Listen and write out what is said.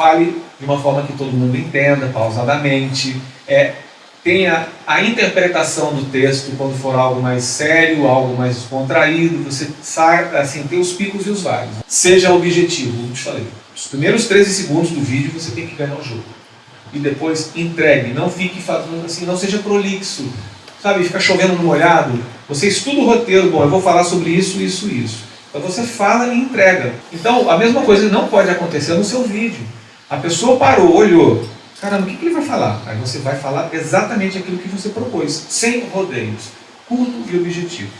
Fale de uma forma que todo mundo entenda, pausadamente. É, tenha a interpretação do texto quando for algo mais sério, algo mais descontraído, você sai, assim, tem os picos e os vales. Seja objetivo, como te falei. Os primeiros 13 segundos do vídeo você tem que ganhar o jogo. E depois entregue, não fique fazendo assim, não seja prolixo. Sabe, fica chovendo no molhado. Você estuda o roteiro, bom, eu vou falar sobre isso, isso, isso. Então você fala e entrega. Então a mesma coisa não pode acontecer no seu vídeo. A pessoa parou, olhou, caramba, o que, que ele vai falar? Aí você vai falar exatamente aquilo que você propôs, sem rodeios, curto e objetivo.